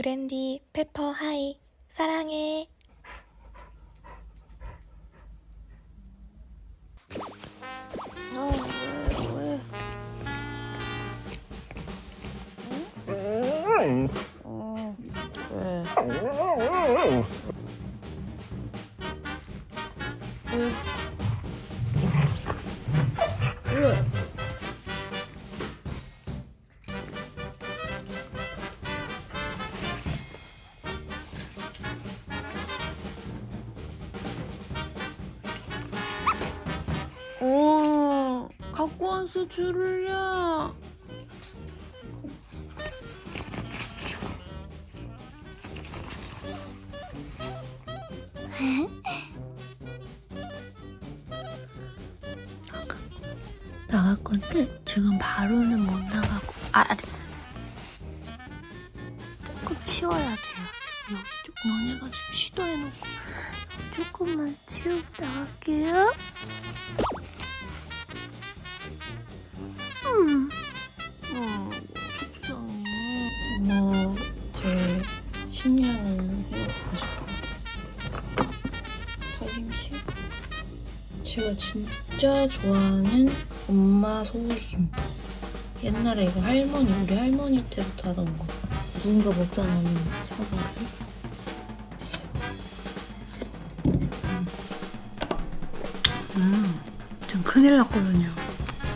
브랜디 페퍼 하이 사랑해 어, 왔어, 줄을야. 나갈 건데 지금 바로는 못 나가고 아. 조금 치워야 돼요 여기 좀 너네가 지금 시도해놓고 조금만 치우고 나갈게요 음, 음 속상해 엄마 제 식량을 해놓고 싶어 파김치 제가 진짜 좋아하는 엄마 소고기김 옛날에 이거 할머니 우리 할머니 때부터 하던 거 누군가 먹다 남은 사과를 음, 전 큰일 났거든요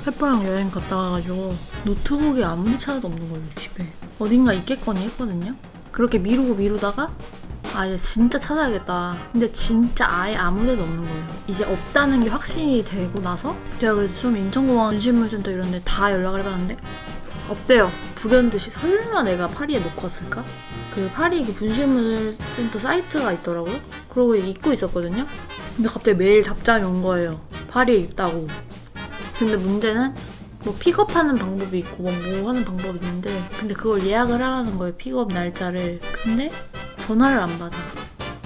페퍼랑 여행 갔다 와가지고 노트북이 아무리 찾아도 없는 거예요 집에. 어딘가 있겠거니 했거든요. 그렇게 미루고 미루다가 아예 진짜 찾아야겠다. 근데 진짜 아예 아무 데도 없는 거예요. 이제 없다는 게 확신이 되고 나서 제가 그래서 좀 인천공항 분실물센터 이런 데 다 연락을 해봤는데 없대요. 불현듯이 설마 내가 파리에 놓고 왔을까? 그 파리 그 분실물센터 사이트가 있더라고요. 그러고 잊고 있었거든요. 근데 갑자기 매일 답장이 온 거예요. 파리에 있다고 근데 문제는 뭐 픽업하는 방법이 있고 뭐, 뭐 하는 방법이 있는데 근데 그걸 예약을 하라는 거예요 픽업 날짜를. 근데 전화를 안 받아.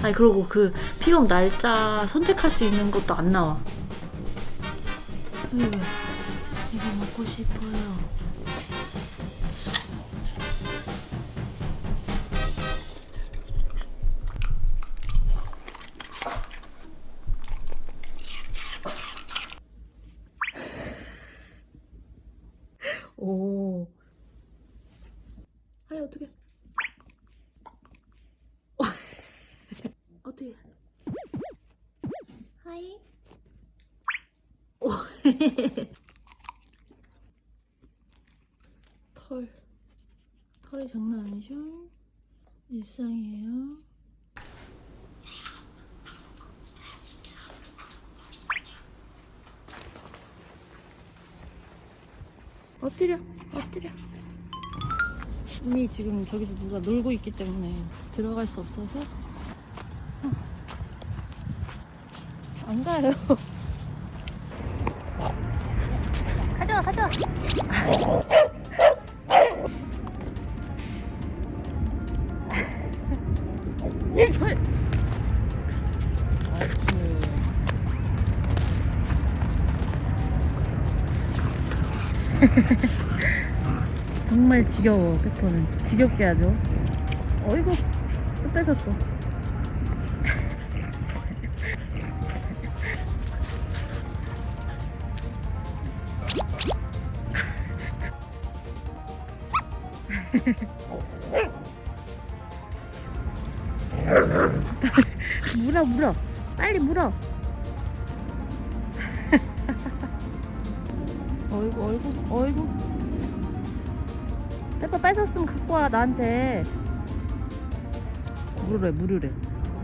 아니 그리고 그 픽업 날짜 선택할 수 있는 것도 안 나와. 왜 이거 먹고 싶어요 털. 털이 장난 아니죠? 일상이에요. 엎드려 엎드려 이미 지금 저기서 누가 놀고 있기 때문에 들어갈 수 없어서 어. 안 가요 가져와 헐. 정말 지겨워 페퍼는. 지겹게 하죠. 어이구 또 뺏었어 물어 물어. 빨리 물어. 어이구 어이구 어이구 페퍼 뺏었으면 갖고 와 나한테. 물으래 물으래.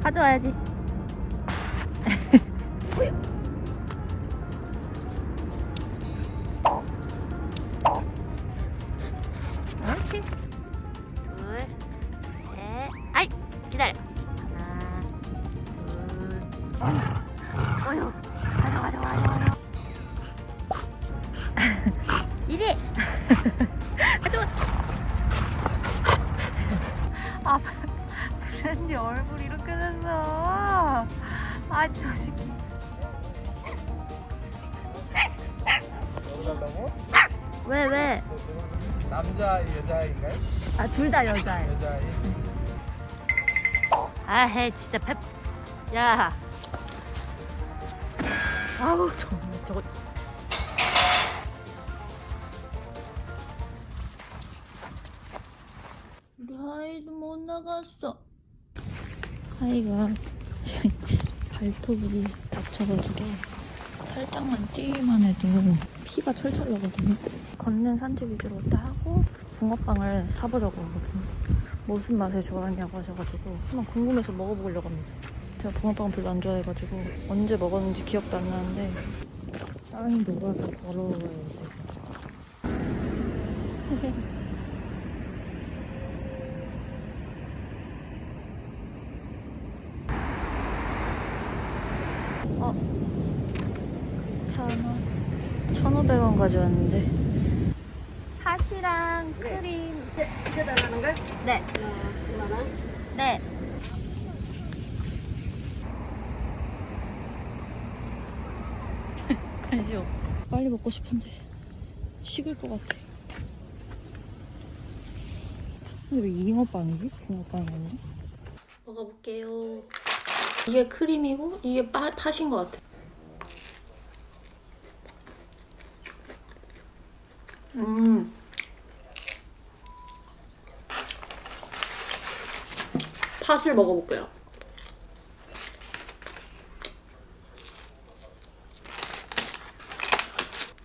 가져와야지 가져와 아 브랜디 얼굴 이렇게 됐어 아저 새끼 여자다고? 왜 왜? 남자 여자인가요? 아 둘 다 여자예요 여자인. 아해 진짜 펩. 야. 아우 정 나갔어. 하이가 발톱이 다쳐가지고 살짝만 뛰기만 해도 피가 철철 나거든요. 걷는 산책 위주로 딱 하고 붕어빵을 사보려고 하거든요. 무슨 맛을 좋아하냐고 하셔가지고 한번 궁금해서 먹어보려고 합니다. 제가 붕어빵 별로 안 좋아해가지고 언제 먹었는지 기억도 안 나는데 땅이 녹아서 더러워요 이제 어 2,000원 1,500원 가져왔는데 팥이랑 크림 이게 달라는 거야? 네 어, 2만 원. 네. 아니죠. 빨리 먹고 싶은데 식을 것 같아. 근데 왜 잉어빵이지? 붕어빵이 아니야? 먹어볼게요. 이게 크림이고 이게 파, 팥인 것 같아. 음. 팥을 먹어볼게요.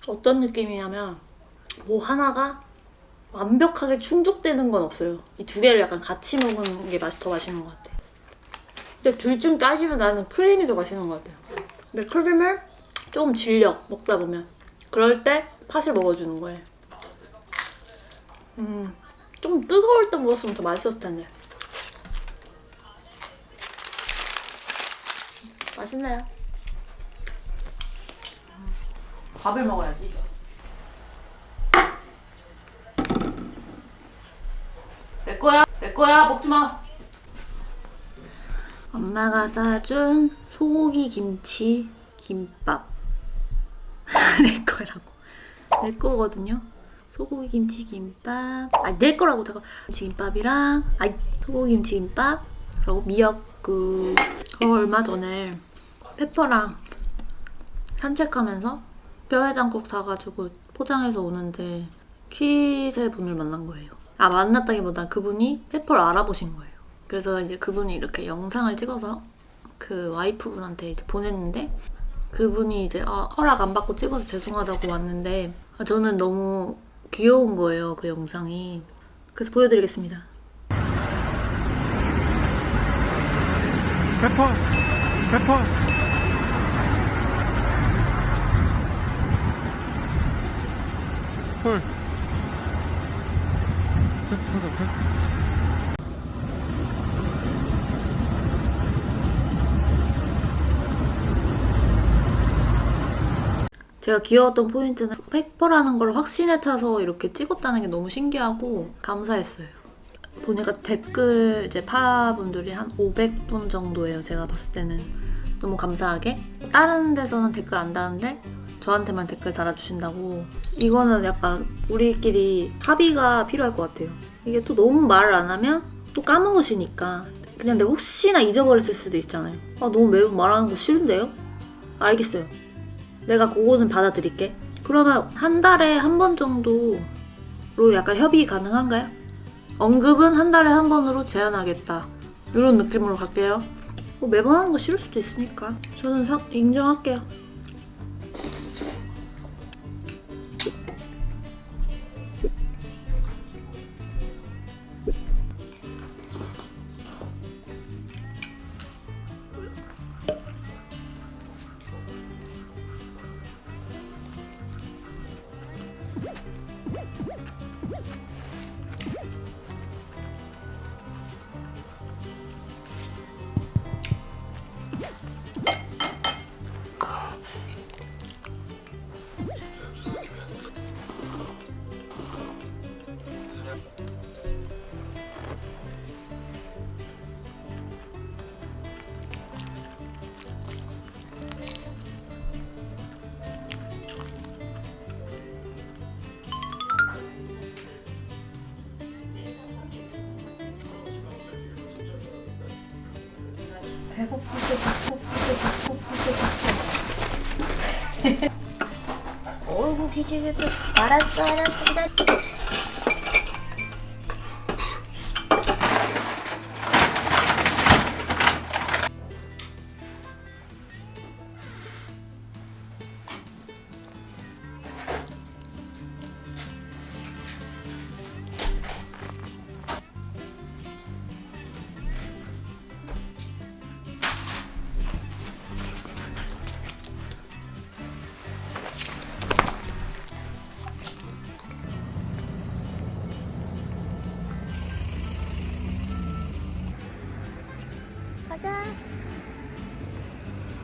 어떤 느낌이냐면 뭐 하나가 완벽하게 충족되는 건 없어요. 이 두 개를 약간 같이 먹는 게 맛이 더 맛있는 것 같아. 근데 둘 중 따지면 나는 크림이 더 맛있는 것 같아요. 근데 크림을 좀 질려 먹다 보면 그럴 때 팥을 먹어주는 거예요. 음, 좀 뜨거울 때 먹었으면 더 맛있었을 텐데. 맛있네요. 밥을 먹어야지. 내 거야, 내 거야, 먹지 마. 엄마가 사준 소고기 김치 김밥. 내 거라고. 내 거거든요. 소고기 김치 김밥. 아, 내 거라고 제가 김치 김밥이랑 아, 소고기 김치 김밥 그리고 미역국. 저 얼마 전에 페퍼랑 산책하면서 뼈해장국 사가지고 포장해서 오는데 키세 분을 만난 거예요. 아 만났다기보다 그분이 페퍼를 알아보신 거예요. 그래서 이제 그분이 이렇게 영상을 찍어서 그 와이프분한테 이제 보냈는데 그분이 이제 아, 허락 안 받고 찍어서 죄송하다고 왔는데 아, 저는 너무 귀여운 거예요 그 영상이. 그래서 보여드리겠습니다. 페퍼! 페퍼! 헐. 페퍼다, 페퍼. 제가 귀여웠던 포인트는 페퍼라는 걸 확신에 차서 이렇게 찍었다는 게 너무 신기하고 감사했어요. 보니까 댓글 이제 파분들이 한 500분 정도예요. 제가 봤을 때는 너무 감사하게 다른 데서는 댓글 안 다는데 저한테만 댓글 달아주신다고 이거는 약간 우리끼리 합의가 필요할 것 같아요. 이게 또 너무 말을 안 하면 또 까먹으시니까 그냥 내가 혹시나 잊어버렸을 수도 있잖아요. 아 너무 매번 말하는 거 싫은데요? 알겠어요. 내가 그거는 받아들일게. 그러면 한 달에 한 번 정도로 약간 협의 가능한가요? 언급은 한 달에 한 번으로 제한하겠다. 이런 느낌으로 갈게요. 뭐 매번 하는 거 싫을 수도 있으니까. 저는 사- 인정할게요. 10秒バランスバランスだって。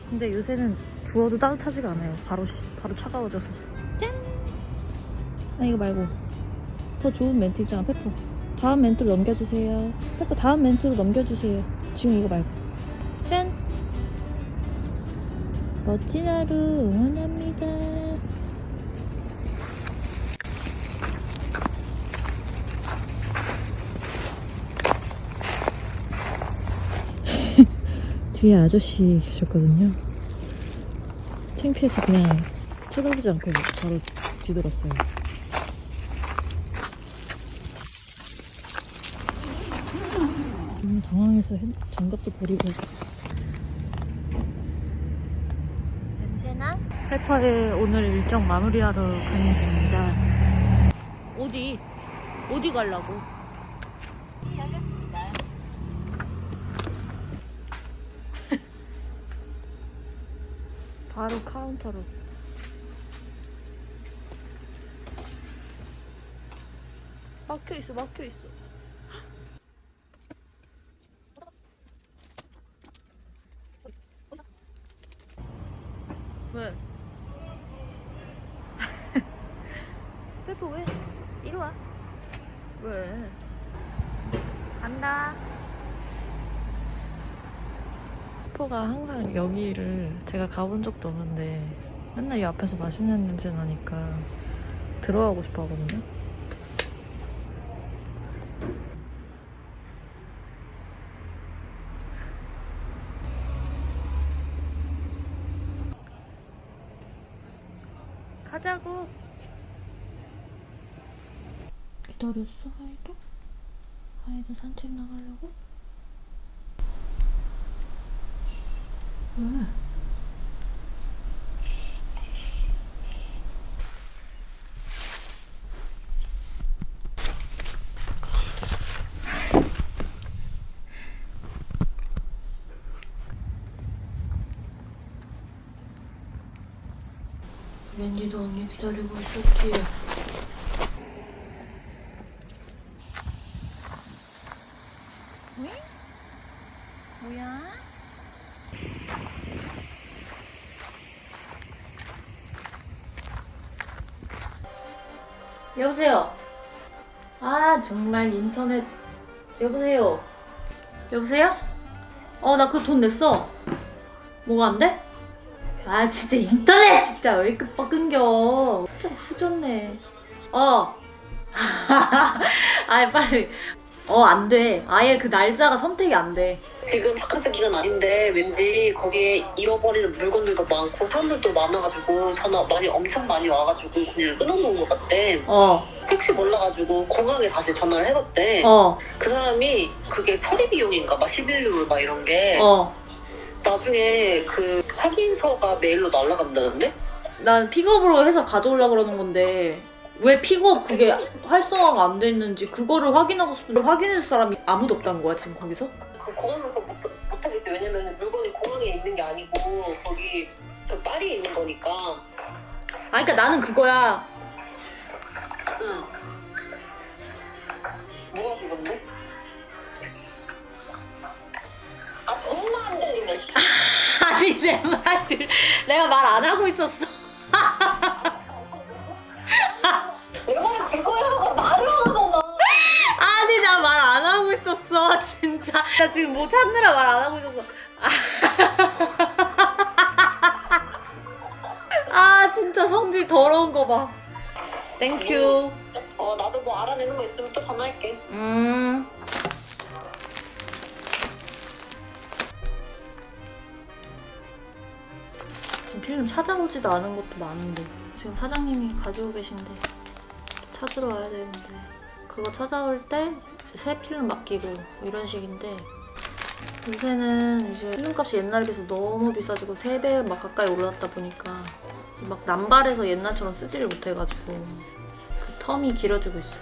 근데 요새는 주워도 따뜻하지가 않아요. 바로 시- 바로 차가워져서. 짠. 아 이거 말고 더 좋은 멘트 있잖아, 페퍼. 다음 멘트로 넘겨주세요. 페퍼 다음 멘트로 넘겨주세요. 지금 이거 말고. 짠. 멋진 하루 응원합니다. 뒤에 아저씨 계셨거든요. 창피해서 그냥 쳐다보지 않고 바로 뒤돌았어요. 너무 당황해서 핸- 장갑도 버리고 냄새나? 페퍼의 오늘 일정 마무리하러 가겠습니다. 어디? 어디 가려고? 열렸습니다 바로 카운터로. 막혀 있어, 막혀 있어. 왜? 페퍼 왜? 이리 와. 왜? 간다. 페퍼가 항상 여기를 제가 가본 적도 없는데 맨날 이 앞에서 맛있는 냄새 나니까 들어가고 싶어 하거든요. 가자고. 기다렸어, 하이도? 하이도 산책 나가려고? 왜? 웬디도 언니 기다리고 있었지. 뭐야? 여보세요. 아 정말 인터넷 여보세요. 여보세요? 어 나그돈 냈어. 뭐가 안 돼? 아 진짜 인터넷 진짜 왜 이렇게 빡 끊겨. 진짜 후졌네. 어. 아 빨리. 어 안 돼. 아예 그 날짜가 선택이 안 돼. 지금 바카스 기간 아닌데 왠지 거기에 잃어버리는 물건들도 많고 사람들도 많아가지고 전화 많이 엄청 많이 와가지고 그냥 끊어놓은 것 같대. 어 혹시 몰라가지고 공항에 다시 전화를 해봤대. 어, 그 사람이 그게 처리 비용인가 막 11유로 막 이런 게 어. 나중에 그 확인서가 메일로 날라간다는데? 난 픽업으로 해서 가져오려고 그러는 건데 왜 픽업 그게 활성화가 안 돼 있는지 그거를 확인하고 싶은데 확인해줄 사람이 아무도 없다는 거야 지금 거기서? 그 공항에서 못, 못 하겠지. 왜냐면 물건이 공항에 있는 게 아니고 거기 그 파리에 있는 거니까. 아 그러니까 나는 그거야 응. 뭐가 죽었네? 아 정말 안 들리네. 씨. 아니 내 말들 내가 말 안 하고 있었어 있었어 진짜. 나 지금 뭐 찾느라 말 안 하고 있었어. 아 진짜 성질 더러운 거봐. Thank you 어 나도 뭐 알아내는 거 있으면 또 전화할게. 음. 필름 찾아오지도 않은 것도 많은데. 지금 사장님이 가지고 계신데 찾으러 와야 되는데 그거 찾아올 때 새 필름 맡기고 뭐 이런 식인데 요새는 이제 필름값이 옛날에 비해서 너무 비싸지고 3배 막 가까이 올랐다 보니까 막 남발해서 옛날처럼 쓰지를 못해가지고 그 텀이 길어지고 있어요